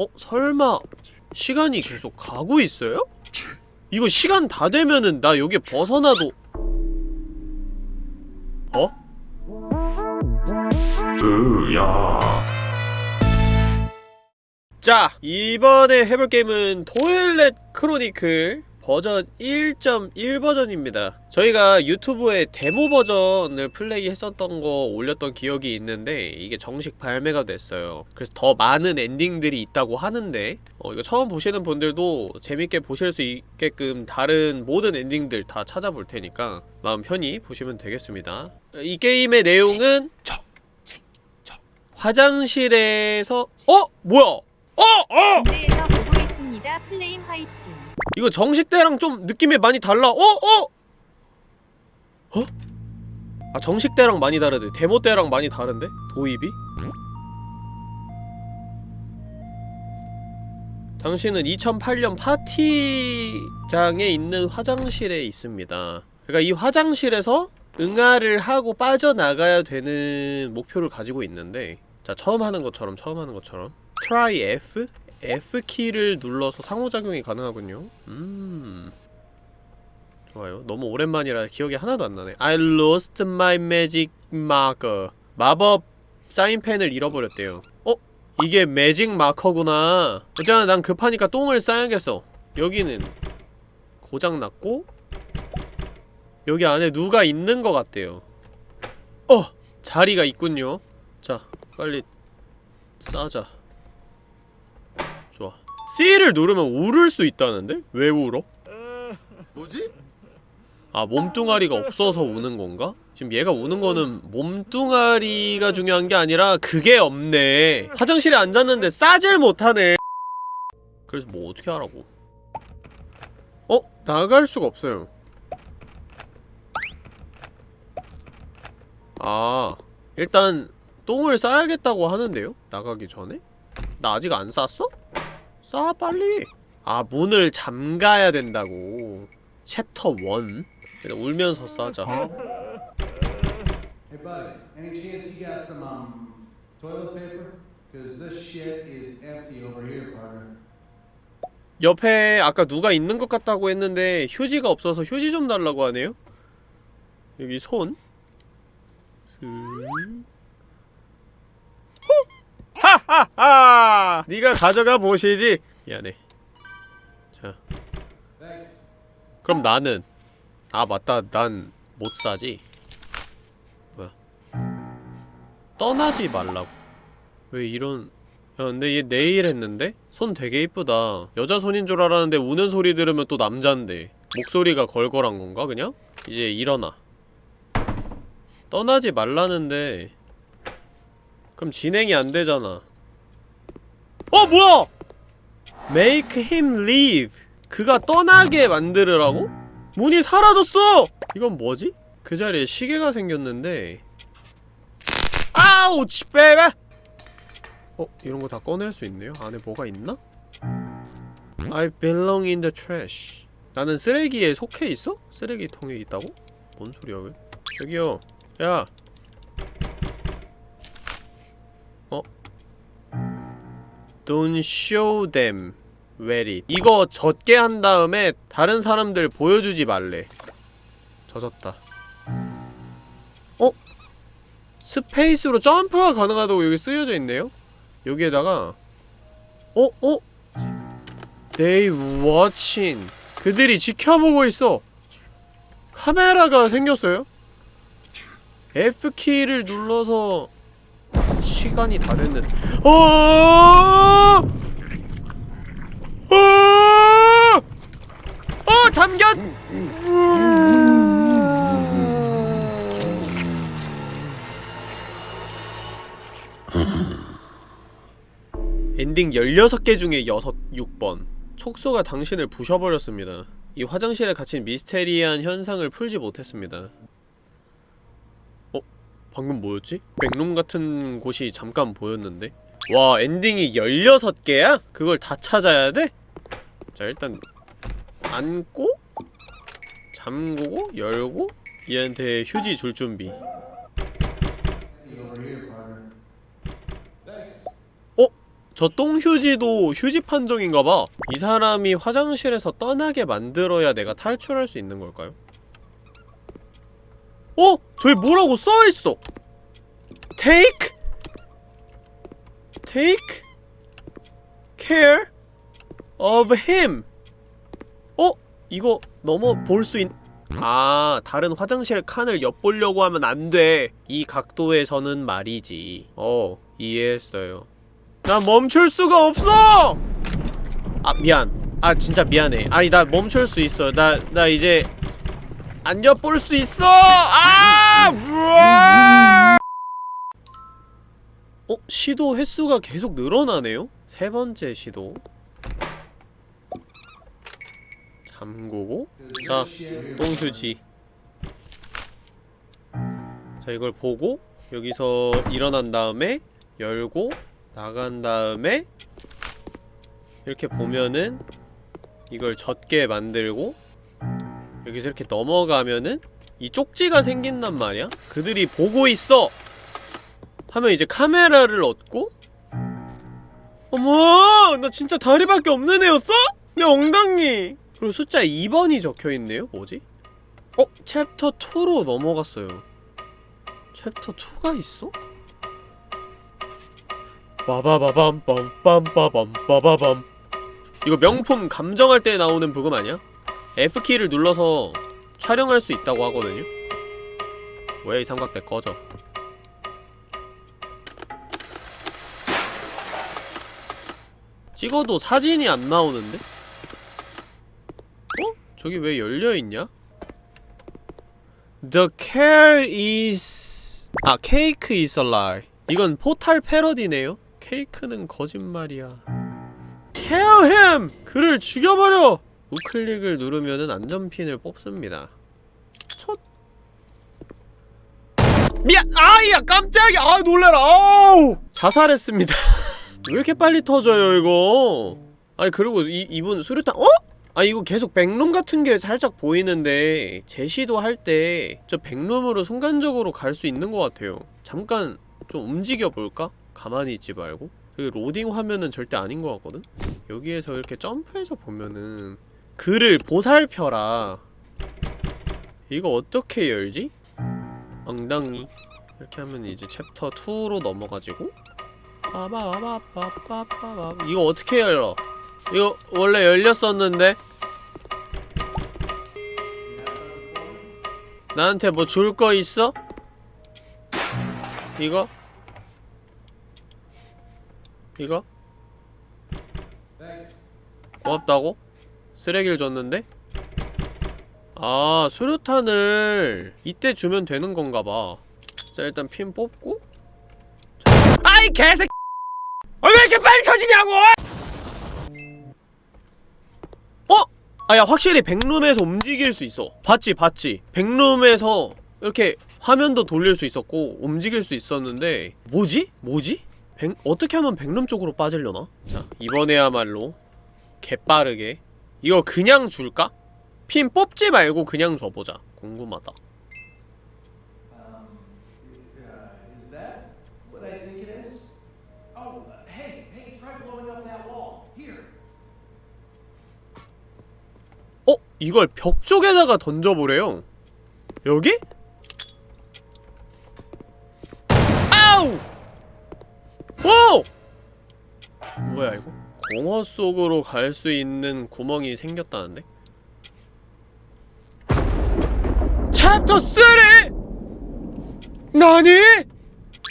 어? 설마 시간이 계속 가고 있어요? 이거 시간 다 되면은 나 여기 벗어나도 어? 으야 자 이번에 해볼 게임은 토일렛 크로니클 버전 1.1 버전입니다 저희가 유튜브에 데모 버전을 플레이 했었던 거 올렸던 기억이 있는데 이게 정식 발매가 됐어요 그래서 더 많은 엔딩들이 있다고 하는데 어, 이거 처음 보시는 분들도 재밌게 보실 수 있게끔 다른 모든 엔딩들 다 찾아볼 테니까 마음 편히 보시면 되겠습니다 이 게임의 내용은 화장실에서 어? 뭐야? 어! 어! 이거 정식 때랑 좀 느낌이 많이 달라. 어? 어? 어? 아 정식 때랑 많이 다르대. 데모 때랑 많이 다른데? 도입이? 당신은 2008년 파티장에 있는 화장실에 있습니다. 그러니까 이 화장실에서 응아를 하고 빠져나가야 되는 목표를 가지고 있는데 자 처음 하는 것처럼 처음 하는 것처럼 try F? F키를 눌러서 상호작용이 가능하군요. 음. 좋아요. 너무 오랜만이라 기억이 하나도 안 나네. I lost my magic marker. 마법 사인펜을 잃어버렸대요. 어? 이게 매직 마커구나. 어쨌든 난 급하니까 똥을 싸야겠어. 여기는 고장났고 여기 안에 누가 있는 것 같대요. 어! 자리가 있군요. 자 빨리 싸자 C를 누르면 울을 수 있다는데? 왜 울어? 뭐지? 아 몸뚱아리가 없어서 우는 건가? 지금 얘가 우는 거는 몸뚱아리가 중요한 게 아니라 그게 없네 화장실에 앉았는데 싸질 못하네 그래서 뭐 어떻게 하라고 어? 나갈 수가 없어요 아 일단 똥을 싸야겠다고 하는데요? 나가기 전에? 나 아직 안 쌌어? 싸 빨리 아 문을 잠가야 된다고 챕터 1 일단 울면서 싸자 Hey buddy, any chance you got some um toilet paper? Cause this shit is empty over here, partner. 옆에 아까 누가 있는 것 같다고 했는데 휴지가 없어서 휴지 좀 달라고 하네요 여기 손 슥. 하하하. 네가 가져가 보시지. 미안해. 자. 그럼 나는 아 맞다. 난 못 사지. 뭐야? 떠나지 말라고. 왜 이런 야 근데 얘 내일 했는데? 손 되게 이쁘다. 여자 손인 줄 알았는데 우는 소리 들으면 또 남잔데. 목소리가 걸걸한 건가 그냥? 이제 일어나. 떠나지 말라는데 그럼 진행이 안 되잖아 어 뭐야! Make him leave 그가 떠나게 만들으라고? 문이 사라졌어! 이건 뭐지? 그 자리에 시계가 생겼는데 아우치 베베! 어? 이런 거 다 꺼낼 수 있네요? 안에 뭐가 있나? I belong in the trash 나는 쓰레기에 속해 있어? 쓰레기통에 있다고? 뭔 소리야 왜? 저기요 야 Don't show them it 이거 젖게 한 다음에 다른 사람들 보여주지 말래 젖었다 어? 스페이스로 점프가 가능하다고 여기 쓰여져 있네요? 여기에다가 어? 어? They watching 그들이 지켜보고 있어 카메라가 생겼어요? F키를 눌러서 시간이 다 됐는 어! 어! 어! 잠겼! 엔딩 16개 중에 6, 6번 촉소가 당신을 부셔버렸습니다. 이 화장실에 갇힌 미스테리한 현상을 풀지 못했습니다. 어? 방금 뭐였지? 백룸 같은 곳이 잠깐 보였는데? 와 엔딩이 16개야? 그걸 다 찾아야 돼? 자 일단 안고 잠그고 열고 얘한테 휴지 줄 준비. Thanks. 저 똥휴지도 휴지 판정인가봐 이 사람이 화장실에서 떠나게 만들어야 내가 탈출할 수 있는 걸까요? 어? 저기 뭐라고 써있어? Take? Take Care of him. 어? 이거 넘어 볼 수 있... 아 다른 화장실 칸을 엿보려고 하면 안 돼. 이 각도에서는 말이지. 어 이해했어요. 나 멈출 수가 없어! 아 미안. 아 진짜 미안해. 아니 나 멈출 수 있어 나 나 이제 안 엿볼 수 있어 아 우와! 어? 시도 횟수가 계속 늘어나네요? 세 번째 시도 잠그고 자 똥휴지 자 이걸 보고 여기서 일어난 다음에 열고 나간 다음에 이렇게 보면은 이걸 젖게 만들고 여기서 이렇게 넘어가면은 이 쪽지가 생긴단 말이야 그들이 보고 있어 하면 이제 카메라를 얻고 어머 나 진짜 다리밖에 없는 애였어? 내 엉덩이 그리고 숫자 2번이 적혀있네요 뭐지? 어? 챕터 2로 넘어갔어요 챕터 2가 있어? 빠바바밤 빰빰빠밤 빠바밤 이거 명품 감정할 때 나오는 부금 아니야? F키를 눌러서 촬영할 수 있다고 하거든요? 왜 이 삼각대 꺼져 찍어도 사진이 안 나오는데? 어? 저기 왜 열려있냐? The care is... 아, cake is a lie 이건 포탈 패러디네요? 케이크는 거짓말이야 Kill him! 그를 죽여버려! 우클릭을 누르면은 안전핀을 뽑습니다 첫 미안! 아이야 깜짝이야! 아 놀래라! 아우! 자살했습니다 왜 이렇게 빨리 터져요 이거 아니 그리고 이, 이분 수류탄 어? 아 이거 계속 백룸 같은 게 살짝 보이는데 제시도 할 때 저 백룸으로 순간적으로 갈 수 있는 것 같아요 잠깐 좀 움직여볼까? 가만히 있지 말고 그 로딩 화면은 절대 아닌 것 같거든? 여기에서 이렇게 점프해서 보면은 글을 보살펴라 이거 어떻게 열지? 엉덩이 이렇게 하면 이제 챕터 2로 넘어가지고 이거 어떻게 열어? 이거 원래 열렸었는데 나한테 뭐 줄 거 있어? 이거? 이거? 고맙다고? 쓰레기를 줬는데? 아 수류탄을 이때 주면 되는 건가봐 자 일단 핀 뽑고 아이 개새끼 아, 왜 이렇게 빨리 터지냐고! 어? 아야 확실히 백룸에서 움직일 수 있어 봤지 봤지 백룸에서 이렇게 화면도 돌릴 수 있었고 움직일 수 있었는데 뭐지? 뭐지? 백, 어떻게 하면 백룸 쪽으로 빠지려나? 자 이번에야말로 개빠르게 이거 그냥 줄까? 핀 뽑지 말고 그냥 줘보자 궁금하다 Um, uh? Oh, uh. 어? 이걸 벽 쪽에다가 던져보래요 여기? 아우! 오! 뭐야 이거? 공허 속으로 갈 수 있는 구멍이 생겼다는데? 챕터 3! 나니?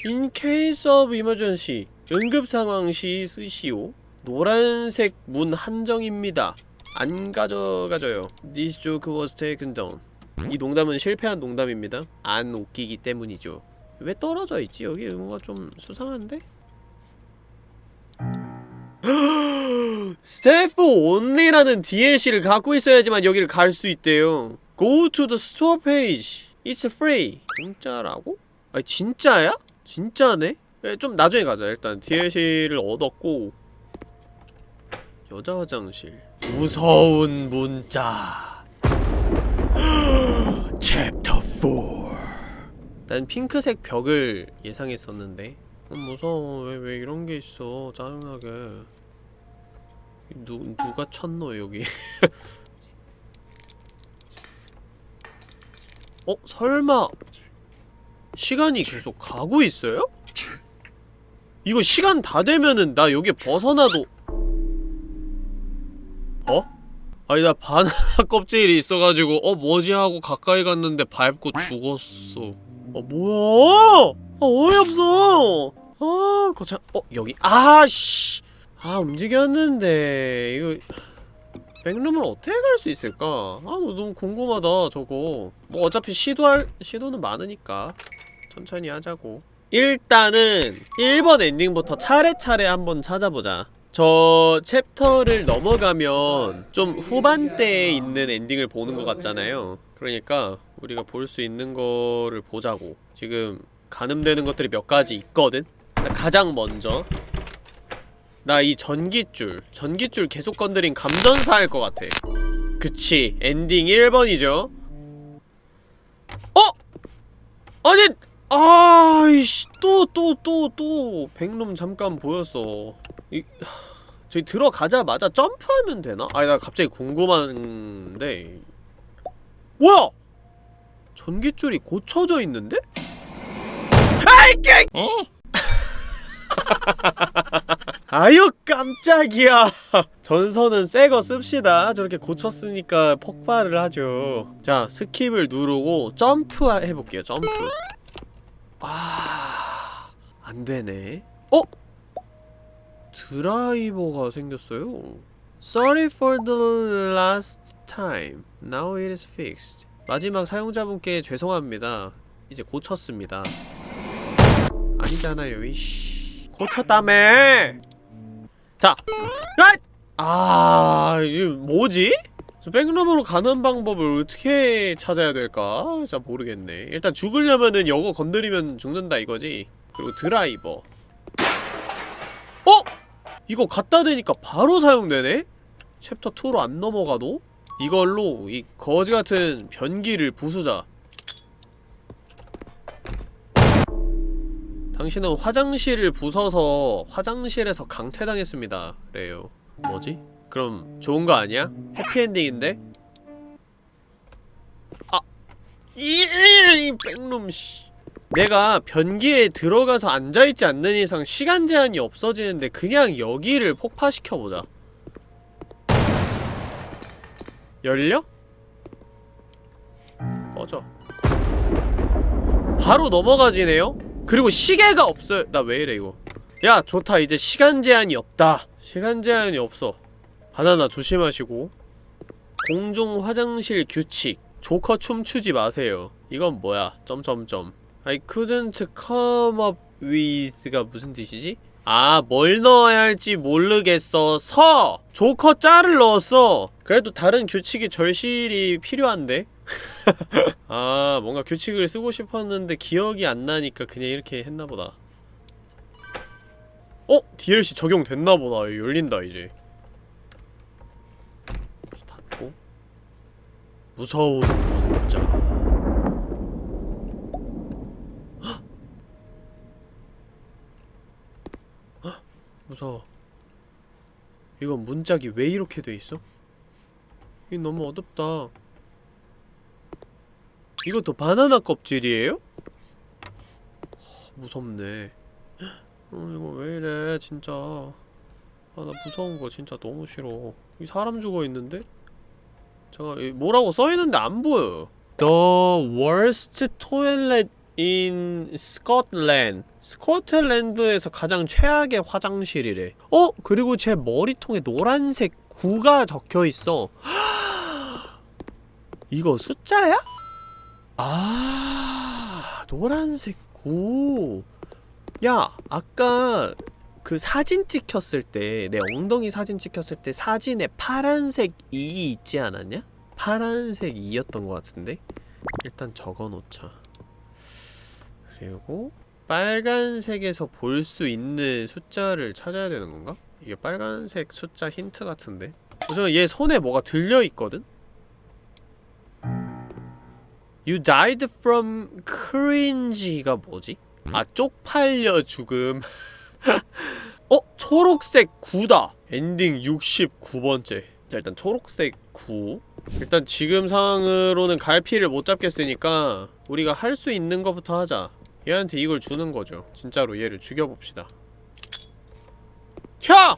In case of emergency 응급 상황 시 쓰시오 노란색 문 한정입니다 안 가져가져요 This joke was taken down 이 농담은 실패한 농담입니다 안 웃기기 때문이죠 왜 떨어져 있지? 여기 뭔가 좀 수상한데? 스태프 온리라는 DLC를 갖고 있어야지만 여기를 갈 수 있대요. Go to the store page. It's free. 공짜라고? 아니 진짜야? 진짜네? 예, 좀 나중에 가자. 일단 DLC를 얻었고. 여자 화장실. 무서운 문자. 챕터 4난 핑크색 벽을 예상했었는데. 어, 무서워 왜 왜 이런 게 있어 짜증나게 누, 누가 쳤노 여기 어? 설마 시간이 계속 가고 있어요? 이거 시간 다 되면은 나 여기 벗어나도 어? 아니 나 바나나 껍질이 있어가지고 어 뭐지 하고 가까이 갔는데 밟고 죽었어 어 뭐야 아 어이없어. 아 거참 어 여기. 아 씨. 아 움직였는데. 이거 백룸을 어떻게 갈 수 있을까? 아 너무 궁금하다 저거. 뭐 어차피 시도할 시도는 많으니까 천천히 하자고. 일단은 1번 엔딩부터 차례차례 한번 찾아보자. 저 챕터를 넘어가면 좀 후반대에 있는 엔딩을 보는 것 같잖아요. 그러니까 우리가 볼 수 있는 거를 보자고. 지금 가늠되는 것들이 몇 가지 있거든? 가장 먼저 나 이 전기줄 전기줄 계속 건드린 감전사 할 것 같아 그치 엔딩 1번이죠 어? 아니 아이씨 또 또 또 또 백룸 잠깐 보였어 이 저기 들어가자마자 점프하면 되나? 아니 나 갑자기 궁금한데 뭐야? 전기줄이 고쳐져 있는데? 아이 개! 아유 깜짝이야. 전선은 새 거 씁시다. 저렇게 고쳤으니까 폭발을 하죠. 자 skip을 누르고 점프 해볼게요 점프. 아... 안되네. 어? 드라이버가 생겼어요? Sorry for the last time. Now it is fixed. 마지막 사용자분께 죄송합니다. 이제 고쳤습니다 아니잖아요 이씨 고쳤다며 자 아! 아 이게 뭐지? 저 백룸으로 가는 방법을 어떻게 찾아야 될까? 진짜 모르겠네 일단 죽으려면은 이거 건드리면 죽는다 이거지 그리고 드라이버 어? 이거 갖다 대니까 바로 사용되네? 챕터 2로 안 넘어가도? 이걸로 이 거지같은 변기를 부수자 당신은 화장실을 부숴서 화장실에서 강퇴당했습니다. 그래요. 뭐지? 그럼 좋은 거 아니야? 해피엔딩인데? 아! 이, 이 백룸 씨. 내가 변기에 들어가서 앉아있지 않는 이상 시간 제한이 없어지는데 그냥 여기를 폭파시켜보자. 열려? 꺼져. 바로 넘어가지네요? 그리고 시계가 없어요 나 왜 이래 이거 야 좋다 이제 시간 제한이 없다 시간 제한이 없어 바나나 조심하시고 공중 화장실 규칙 조커 춤추지 마세요 이건 뭐야 점점점 I couldn't come up with가 무슨 뜻이지? 아, 뭘 넣어야 할지 모르겠어. 서! 조커 짤을 넣었어. 그래도 다른 규칙이 절실히 필요한데? 아 뭔가 규칙을 쓰고 싶었는데 기억이 안 나니까 그냥 이렇게 했나보다. 어? DLC 적용됐나보다. 열린다 이제. 닫고? 무서운 문자! 무서워. 이건 문짝이 왜 이렇게 돼있어? 이게 너무 어둡다 이것도 바나나 껍질이에요? 허, 무섭네 어 이거 왜 이래 진짜 아 나 무서운 거 진짜 너무 싫어 이 사람 죽어있는데? 잠깐 이 뭐라고 써있는데 안 보여 The worst toilet in Scotland 스코틀랜드에서 가장 최악의 화장실이래 어? 그리고 제 머리통에 노란색 9가 적혀있어 이거 숫자야? 아 노란색 구. 야 아까 그 사진 찍혔을 때 내 엉덩이 사진 찍혔을 때 사진에 파란색 2이 있지 않았냐? 파란색 2였던 것 같은데? 일단 적어놓자 그리고 빨간색에서 볼 수 있는 숫자를 찾아야 되는 건가? 이게 빨간색 숫자 힌트 같은데? 우선 얘 손에 뭐가 들려있거든? You died from cringe가 뭐지? 아 쪽팔려 죽음. 어? 초록색 9다. 엔딩 69번째. 자 일단 초록색 9 일단 지금 상황으로는 갈피를 못 잡겠으니까 우리가 할 수 있는 것부터 하자. 얘한테 이걸 주는 거죠. 진짜로 얘를 죽여봅시다. 형!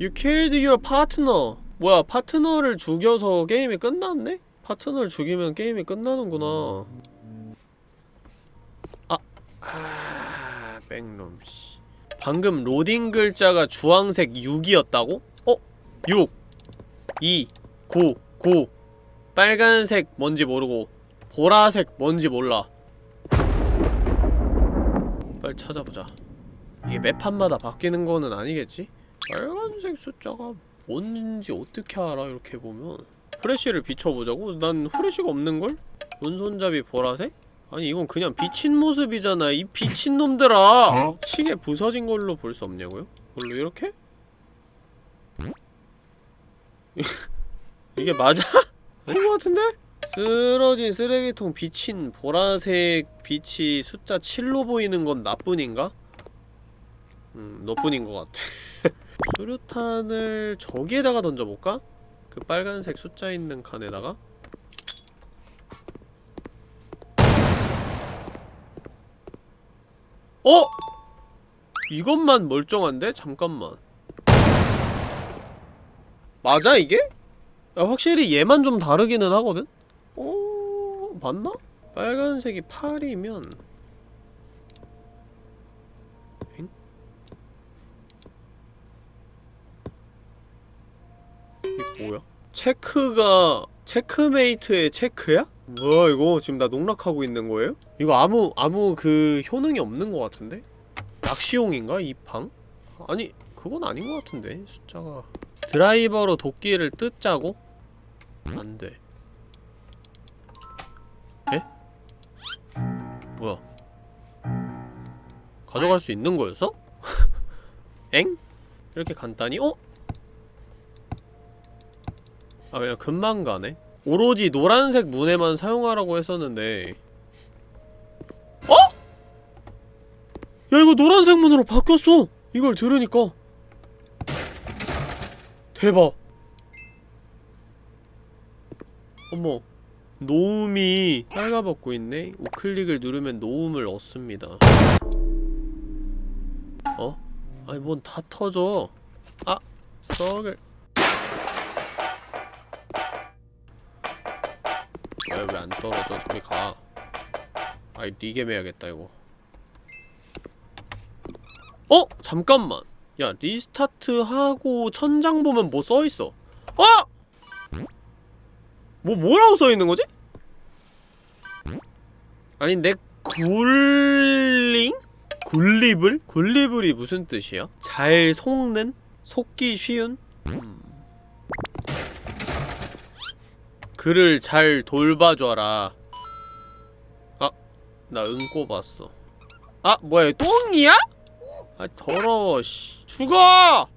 You killed your partner 뭐야 파트너를 죽여서 게임이 끝났네? 파트너를 죽이면 게임이 끝나는구나. 아... 아... 백놈 씨. 방금 로딩 글자가 주황색 6이었다고? 어? 6 2 9 9 빨간색 뭔지 모르고 보라색 뭔지 몰라. 빨리 찾아보자. 이게 맵판마다 바뀌는 거는 아니겠지? 빨간색 숫자가 뭔지 어떻게 알아 이렇게 보면 후레쉬를 비춰보자고? 난 후레쉬가 없는걸? 오른손잡이 보라색? 아니 이건 그냥 비친 모습이잖아 이 비친 놈들아 어? 시계 부서진 걸로 볼 수 없냐고요? 걸로 이렇게? 이게 맞아? 아닌 것 같은데? 쓰러진 쓰레기통 비친 보라색 빛이 숫자 7로 보이는 건 나뿐인가? 음, 너뿐인 것 같아 수류탄을 저기에다가 던져볼까? 그 빨간색 숫자 있는 칸에다가 어? 이것만 멀쩡한데? 잠깐만 맞아 이게? 야, 확실히 얘만 좀 다르기는 하거든? 어... 맞나? 빨간색이 8이면 이게 뭐야? 체크가 체크메이트의 체크야? 뭐야 이거 지금 나 농락하고 있는 거예요? 이거 아무 아무 그 효능이 없는 것 같은데? 낚시용인가 이 방? 아니 그건 아닌 것 같은데 숫자가 드라이버로 도끼를 뜯자고? 안돼 에? 뭐야 가져갈 수 있는 거였어? 엥? 이렇게 간단히? 어? 아 그냥 금방 가네. 오로지 노란색 문에만 사용하라고 했었는데. 어? 야 이거 노란색 문으로 바뀌었어. 이걸 들으니까. 대박. 어머 노움이 빨가벗고 있네. 우클릭을 누르면 노움을 얻습니다. 어? 아니 뭔 다 터져. 아 썩을 왜 왜 안 떨어져 저리 가 아이 리겜 해야겠다 이거 어? 잠깐만 야 restart 하고 천장 보면 뭐 써있어 어? 뭐 뭐라고 써있는 거지? 아니 내 굴링? 굴리블? 굴리블이 무슨 뜻이야? 잘 속는? 속기 쉬운? 음. 그를 잘 돌봐줘라 아, 나응 꼽았어 아, 뭐야, 똥이야? 아, 더러워, 씨 죽어!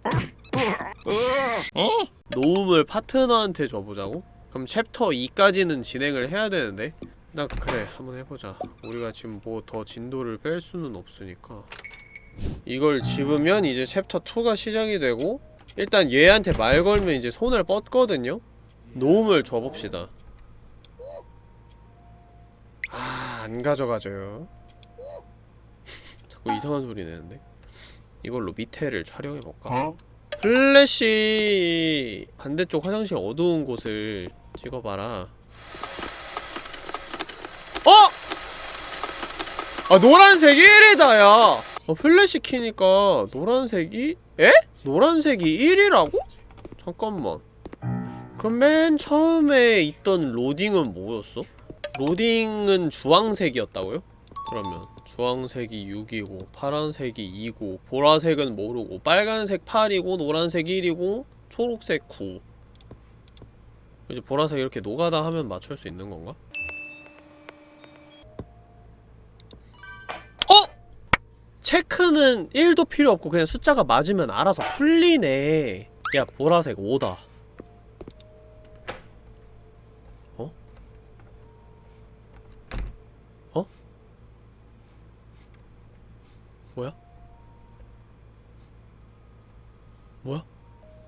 노움을 파트너한테 줘보자고? 그럼 챕터 2까지는 진행을 해야 되는데 나 그래 한번 해보자 우리가 지금 뭐 더 진도를 뺄 수는 없으니까 이걸 집으면 이제 챕터 2가 시작이 되고 일단 얘한테 말 걸면 이제 손을 뻗거든요? 노움을 줘봅시다 아, 안 가져가져요 자꾸 이상한 소리 내는데 이걸로 밑에를 촬영해볼까? 어? 플래시 반대쪽 화장실 어두운 곳을 찍어봐라 어! 아 노란색이 1이다 야 어, 플래시 키니까 노란색이 에? 노란색이 1이라고? 잠깐만 그럼 맨 처음에 있던 로딩은 뭐였어? 로딩은 주황색이었다고요? 그러면 주황색이 6이고 파란색이 2고 보라색은 모르고 빨간색 8이고 노란색 1이고 초록색 9 이제 보라색 이렇게 노가다 하면 맞출 수 있는 건가? 어? 체크는 1도 필요 없고 그냥 숫자가 맞으면 알아서 풀리네 야 보라색 5다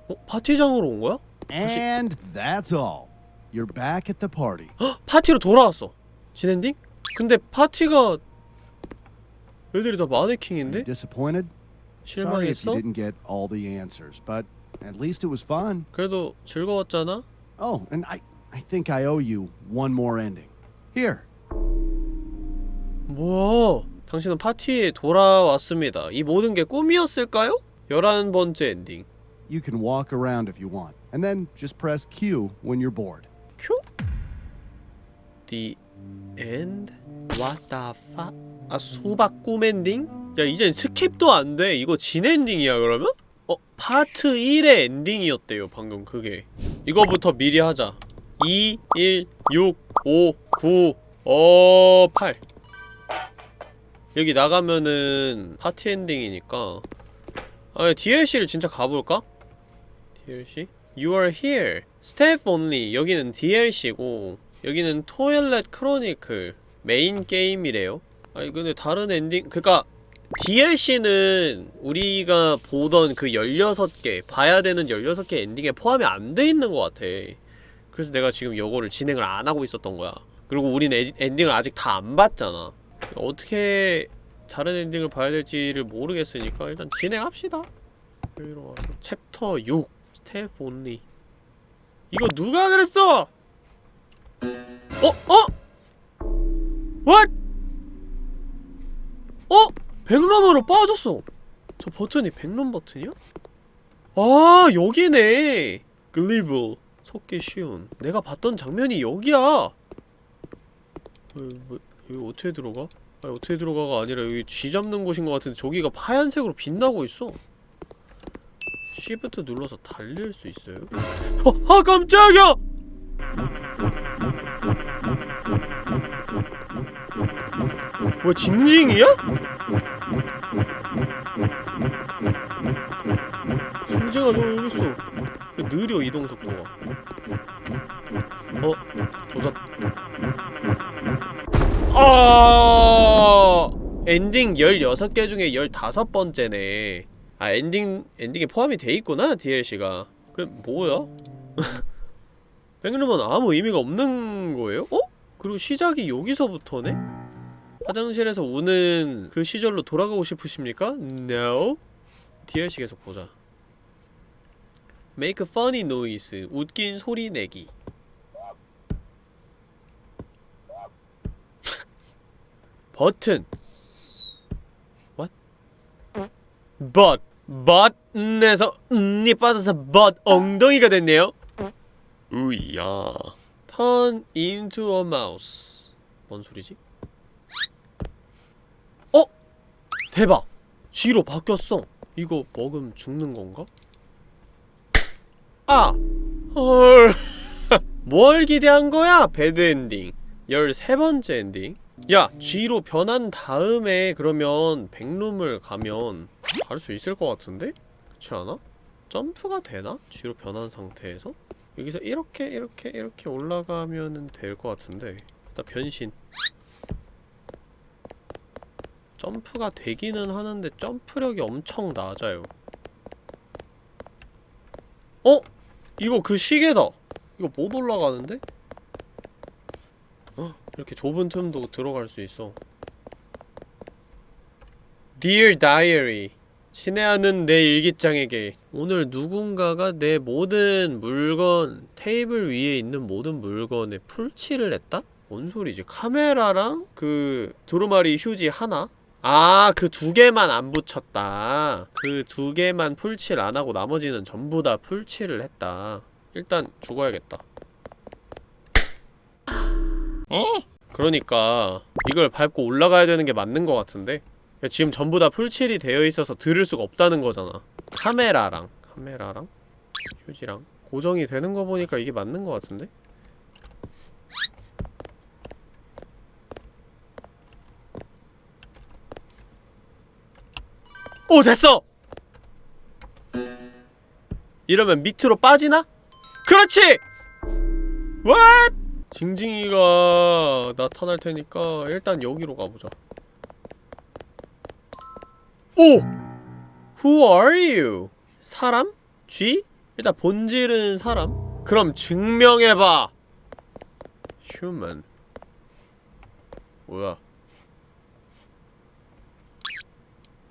어? 파티장으로 온 거야? And that's all. You're back at the party. 헉! 파티로 돌아왔어 진엔딩? 근데 파티가 애들이 다 마네킹인데? Disappointed? Sorry if 실망했어? you didn't get all the answers, but at least it was fun. 그래도 즐거웠잖아? Oh, and I I think I owe you one more ending. Here. 뭐야 당신은 파티에 돌아왔습니다 이 모든 게 꿈이었을까요? 11번째 엔딩 You can walk around if you want, and then just press Q when you're bored. Q? The end? What the fuck? 아 수박 꿈 엔딩? 야 이젠 skip도 안 돼 이거 진 엔딩이야 그러면? 어? 파트 1의 엔딩이었대요 방금 그게 이거부터 미리 하자 2, 1, 6, 5, 9, 어... 8 여기 나가면은 파티 엔딩이니까 아 DLC를 진짜 가볼까? DLC? You are here. Staff only. 여기는 DLC고 여기는 Toilet Chronicle 메인 게임이래요. 아니 근데 다른 엔딩 그니까 DLC는 우리가 보던 그 16개 봐야 되는 16개 엔딩에 포함이 안 돼 있는 것 같아. 그래서 내가 지금 요거를 진행을 안 하고 있었던 거야. 그리고 우린 에, 엔딩을 아직 다 안 봤잖아. 어떻게 다른 엔딩을 봐야 될지를 모르겠으니까 일단 진행합시다. 여기로 와서 챕터 6 staff only 이거 누가 그랬어? 어? 어? What? 어? 백룸으로 빠졌어 저 버튼이 백룸 버튼이야? 아 여기네 글리블 속기 쉬운 내가 봤던 장면이 여기야 어, 뭐, 여기 어떻게 들어가? 아니 어떻게 들어가가 아니라 여기 쥐 잡는 곳인 것 같은데 저기가 하얀색으로 빛나고 있어 쉬프트 눌러서 달릴 수 있어요? 어, 아 깜짝이야! 뭐 징징이야? 징징아 너 여기 있어 그 느려 이동 속도가 어? 조잡 아 엔딩 16개 중에 15번째네 아 엔딩 엔딩에 포함이 돼 있구나 DLC가 그 뭐야? 백룸은 아무 의미가 없는 거예요? 어? 그리고 시작이 여기서부터네? 화장실에서 우는 그 시절로 돌아가고 싶으십니까? No. DLC 계속 보자. Make funny noise. 웃긴 소리 내기. 버튼. What? But. But에서 음이 빠져서 but 엉덩이가 됐네요. 으야. Turn into a mouse. 뭔 소리지? 어? 대박! 쥐로 바뀌었어. 이거 먹으면 죽는 건가? 아! 헐. 뭘 기대한 거야? bad ending. 13번째 엔딩. 야, 쥐로 변한 다음에 그러면 백룸을 가면 갈수 있을 것 같은데? 그렇지 않아? 점프가 되나? 쥐로 변한 상태에서? 여기서 이렇게 이렇게 이렇게 올라가면은 될 것 같은데 일단 변신 점프가 되기는 하는데 점프력이 엄청 낮아요 어? 이거 그 시계다 이거 못 올라가는데? 어? 이렇게 좁은 틈도 들어갈 수 있어 Dear Diary 친애하는 내 일기장에게 오늘 누군가가 내 모든 물건 테이블 위에 있는 모든 물건에 풀칠을 했다? 뭔 소리지? 카메라랑 그 두루마리 휴지 하나? 아, 그 두 개만 안 붙였다. 그 두 개만 풀칠 안 하고 나머지는 전부 다 풀칠을 했다. 일단 죽어야겠다. 그러니까 이걸 밟고 올라가야 되는 게 맞는 것 같은데? 지금 전부 다 풀칠이 되어 있어서 들을 수가 없다는 거잖아. 카메라랑 카메라랑 휴지랑 고정이 되는 거 보니까 이게 맞는 것 같은데? 오 됐어! 이러면 밑으로 빠지나? 그렇지! What? 징징이가 나타날 테니까 일단 여기로 가보자 오! Who are you? 사람? G? 일단 본질은 사람? 그럼 증명해봐 human 뭐야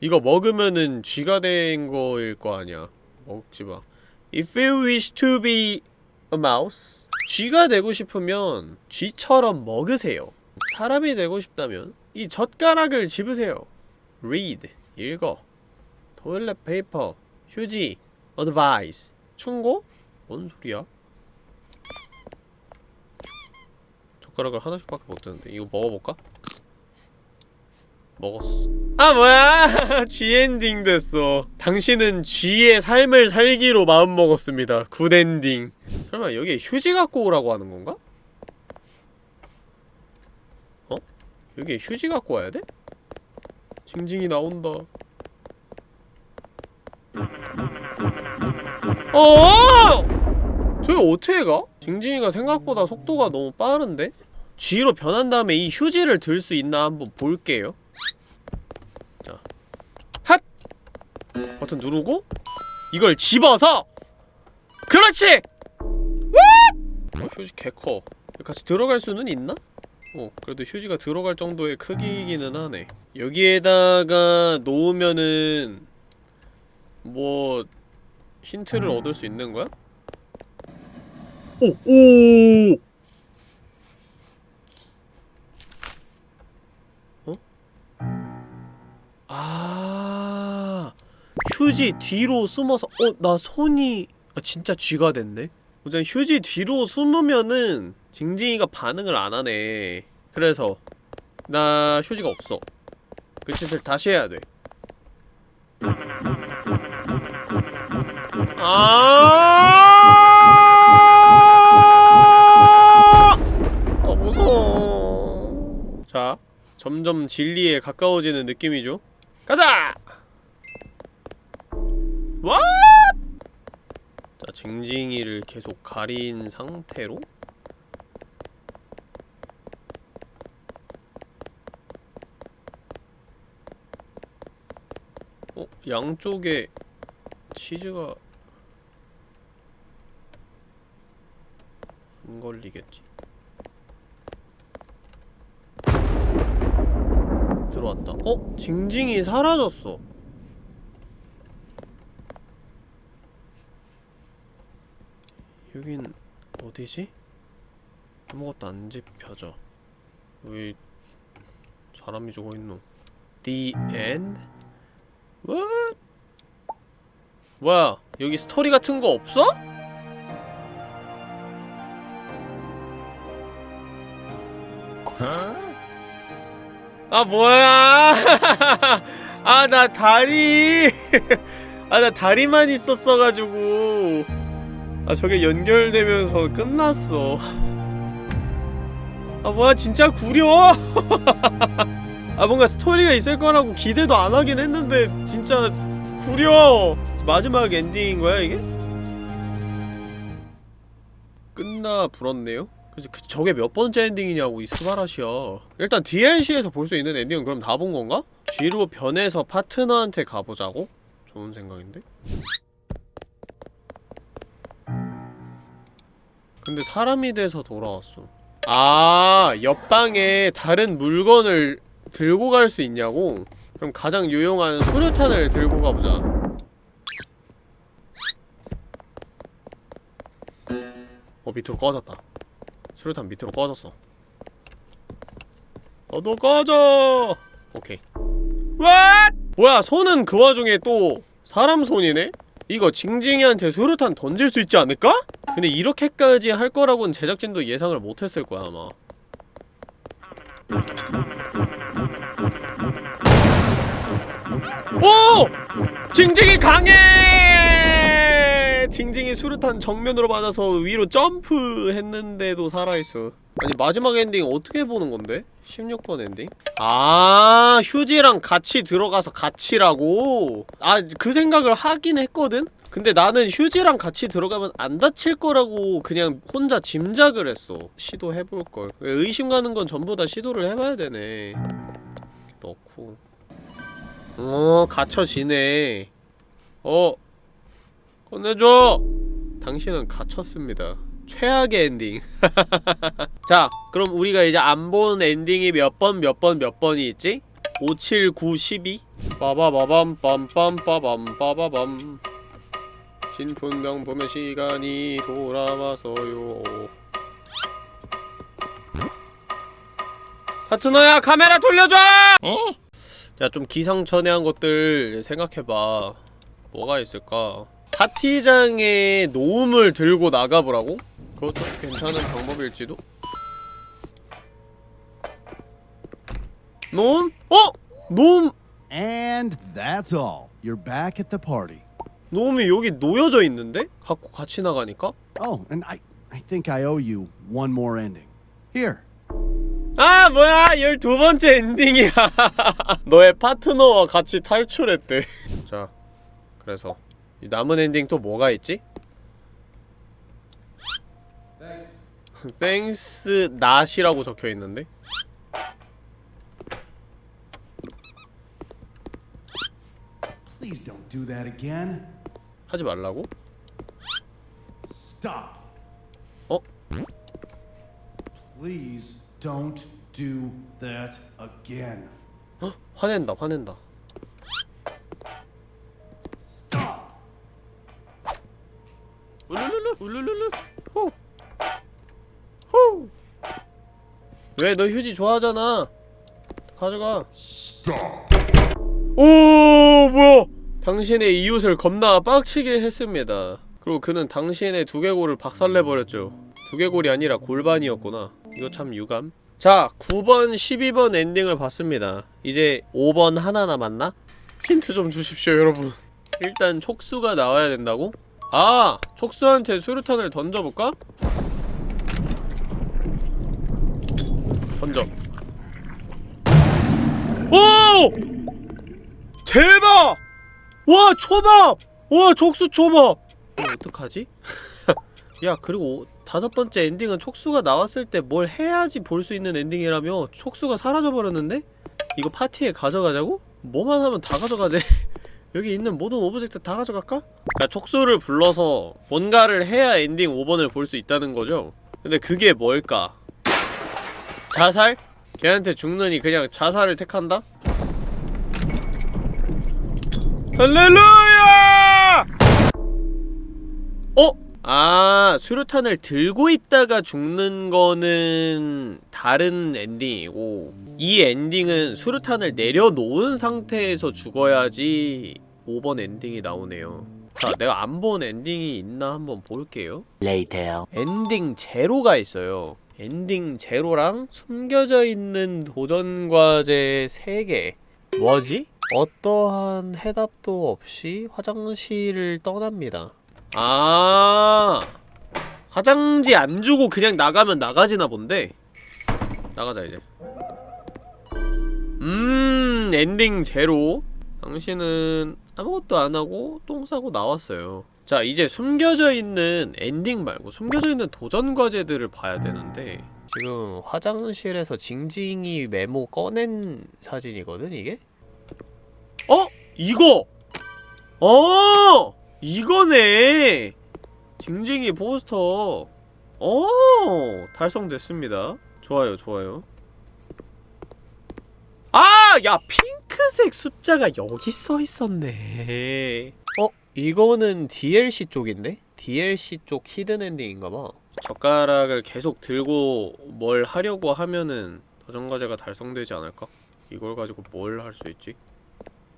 이거 먹으면은 쥐가 된 거일 거 아니야 먹지마 If you wish to be a mouse 쥐가 되고 싶으면 쥐처럼 먹으세요 사람이 되고 싶다면 이 젓가락을 집으세요 read 읽어 toilet paper 휴지 advice 충고? 뭔 소리야? 젓가락을 하나씩밖에 못 드는데 이거 먹어볼까? 먹었어 아 뭐야 G 엔딩 됐어 당신은 쥐의 삶을 살기로 마음먹었습니다 good ending 설마 여기에 휴지 갖고 오라고 하는 건가? 어? 여기에 휴지 갖고 와야 돼? 징징이 나온다 어! 저기 어떻게 가? 징징이가 생각보다 속도가 너무 빠른데? G로 변한 다음에 이 휴지를 들 수 있나 한번 볼게요 자 핫! 버튼 누르고 이걸 집어서 그렇지! 어, 휴지 개커 같이 들어갈 수는 있나? 어 그래도 휴지가 들어갈 정도의 크기이기는 하네 여기에다가 놓으면은 뭐 힌트를 얻을 수 있는 거야? 오! 오! 어? 아 휴지 뒤로 숨어서 어? 나 손이 아, 진짜 쥐가 됐네? 우선 휴지 뒤로 숨으면은 징징이가 반응을 안 하네 그래서 나 휴지가 없어 그 짓을 다시 해야 돼 아! 아 점점 진리에 가까워지는 느낌이죠. 가자. 자, 징징이를 계속 가린 상태로 어, 양쪽에 치즈가 안 걸리겠지. 들어왔다. 어? 징징이 사라졌어. 여긴 어디지? 아무것도 안 집혀져. 왜 사람이 죽어있노? The end? What? 뭐야? 여기 스토리 같은 거 없어? 아 뭐야 아 나 다리 아 나 다리만 있었어가지고 아 저게 연결되면서 끝났어 아 뭐야 진짜 구려 아 뭔가 스토리가 있을 거라고 기대도 안 하긴 했는데 진짜 구려 마지막 엔딩인 거야 이게? 끝나 불었네요? 그래서 그 저게 몇 번째 엔딩이냐고 이 스바라시야 일단 DLC에서 볼 수 있는 엔딩은 그럼 다 본 건가? G로 변해서 파트너한테 가보자고? 좋은 생각인데? 근데 사람이 돼서 돌아왔어 아 옆방에 다른 물건을 들고 갈 수 있냐고? 그럼 가장 유용한 수류탄을 들고 가보자 어 밑으로 꺼졌다 수류탄 밑으로 꺼졌어 너도 꺼져 오케이 왓! 뭐야 손은 그 와중에 또 사람 손이네? 이거 징징이한테 수류탄 던질 수 있지 않을까? 근데 이렇게까지 할 거라고는 제작진도 예상을 못했을 거야 아마 오! 징징이 강해! 징징이 수류탄 정면으로 맞아서 위로 점프했는데도 살아있어 아니 마지막 엔딩 어떻게 보는 건데? 16번 엔딩? 아 휴지랑 같이 들어가서 같이라고? 아 그 생각을 하긴 했거든? 근데 나는 휴지랑 같이 들어가면 안 다칠 거라고 그냥 혼자 짐작을 했어 시도해볼걸 의심 가는 건 전부 다 시도를 해봐야 되네 넣고 어 갇혀지네 어 꺼내줘! 당신은 갇혔습니다. 최악의 엔딩. 자, 그럼 우리가 이제 안 본 엔딩이 몇 번, 몇 번, 몇 번이 있지? 5, 7, 9, 12? 빠바바밤 빰빰 빠밤 빠바밤 진품명품의 시간이 돌아왔어요 파트너야 카메라 돌려줘! 어? 야 좀 기상천외한 것들 생각해봐 뭐가 있을까 파티장에 노움을 들고 나가보라고? 그것도 괜찮은 방법일지도? 노움? 어? 노움 And that's all. You're back at the party. 노움이 여기 놓여져 있는데? 갖고 같이 나가니까? Oh, and I, I think I owe you one more ending. Here. 아 뭐야 12번째 엔딩이야 너의 파트너와 같이 탈출했대 자 그래서 이 남은 엔딩 또 뭐가 있지? thanks not이라고 적혀있는데? 하지 말라고? Stop. 어? Please don't do that again. 헉, 화낸다 화낸다 울룰룰루 울룰룰루 호. 호. 왜 너 휴지 좋아하잖아. 가져가. 오 뭐야. 당신의 이웃을 겁나 빡치게 했습니다. 그리고 그는 당신의 두개골을 박살내버렸죠. 두개골이 아니라 골반이었구나. 이거 참 유감. 자 9번 12번 엔딩을 봤습니다. 이제 5번 하나 남았나? 힌트 좀 주십시오 여러분. 일단 촉수가 나와야 된다고? 아! 촉수한테 수류탄을 던져볼까? 던져 오! 대박! 와 초밥! 와 촉수 초밥! 이거 어떡하지? 야 그리고 오- 다섯 번째 엔딩은 촉수가 나왔을 때 뭘 해야지 볼 수 있는 엔딩이라며 촉수가 사라져버렸는데? 이거 파티에 가져가자고? 뭐만 하면 다 가져가재 여기 있는 모든 object 다 가져갈까? 그러니까 촉수를 불러서 뭔가를 해야 엔딩 5번을 볼 수 있다는 거죠? 근데 그게 뭘까? 자살? 걔한테 죽느니 그냥 자살을 택한다? 할렐루야! 어? 아, 수류탄을 들고 있다가 죽는 거는 다른 엔딩이고 이 엔딩은 수류탄을 내려놓은 상태에서 죽어야지 5번 엔딩이 나오네요 자, 내가 안 본 엔딩이 있나 한번 볼게요 Later. 엔딩 제로가 있어요. 엔딩 제로랑 숨겨져 있는 도전 과제 3개. 뭐지? 어떠한 해답도 없이 화장실을 떠납니다. 아, 화장지 안 주고 그냥 나가면 나가지나 본데. 나가자 이제. 음, 엔딩 제로. 당신은 아무것도 안 하고 똥 싸고 나왔어요. 자 이제 숨겨져 있는 엔딩 말고 숨겨져 있는 도전 과제들을 봐야 되는데 지금 화장실에서 징징이 메모 꺼낸 사진이거든 이게? 어? 이거! 어! 이거네! 징징이 포스터 어 달성됐습니다 좋아요 좋아요 아! 야 핑 크색 숫자가 여기 써있었네 어? 이거는 DLC 쪽인데? DLC 쪽 히든 엔딩인가봐 젓가락을 계속 들고 뭘 하려고 하면은 도전과제가 달성되지 않을까? 이걸 가지고 뭘 할 수 있지?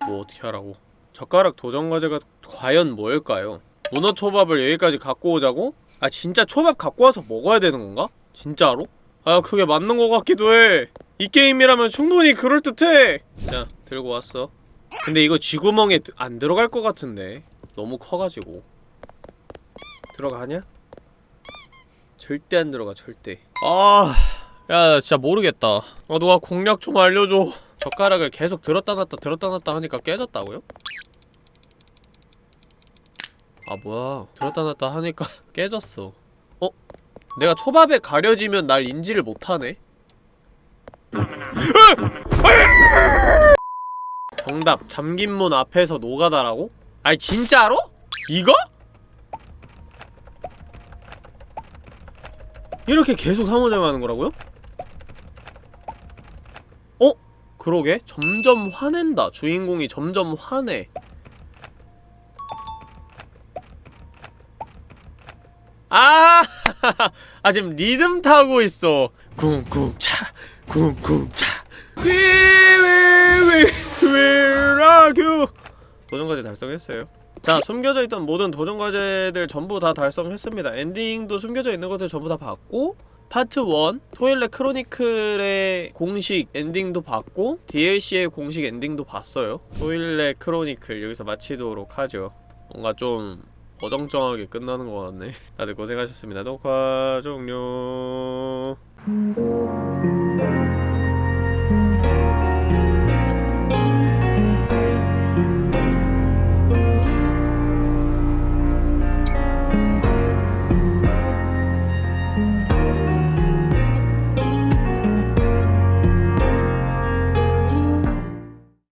뭐 어떻게 하라고 젓가락 도전과제가 과연 뭘까요? 문어초밥을 여기까지 갖고 오자고? 아 진짜 초밥 갖고 와서 먹어야 되는 건가? 진짜로? 아 그게 맞는 것 같기도 해 이 게임이라면 충분히 그럴듯해 자 들고 왔어. 근데 이거 쥐구멍에 드- 안 들어갈 것 같은데. 너무 커가지고. 들어가냐? 절대 안 들어가 절대. 아... 야 진짜 모르겠다. 아 누가 공략 좀 알려줘. 젓가락을 계속 들었다 놨다 들었다 놨다 하니까 깨졌다고요? 아 뭐야. 들었다 놨다 하니까 깨졌어. 어? 내가 초밥에 가려지면 날 인지를 못하네? 정답 잠긴 문 앞에서 노가다라고? 아니 진짜로? 이거? 이렇게 계속 상호작용하는 거라고요? 어? 그러게 점점 화낸다 주인공이 점점 화내 아! 아 지금 리듬 타고 있어 쿵쿵차 쿵쿵차 위위위위 라규 도전과제 달성했어요. 자 숨겨져 있던 모든 도전과제들 전부 다 달성했습니다. 엔딩도 숨겨져 있는 것들 전부 다 봤고 파트 1 Toilet Chronicles의 공식 엔딩도 봤고 DLC의 공식 엔딩도 봤어요. Toilet Chronicles 여기서 마치도록 하죠. 뭔가 좀 어정쩡하게 끝나는 것 같네. 다들 고생하셨습니다. 녹화 종료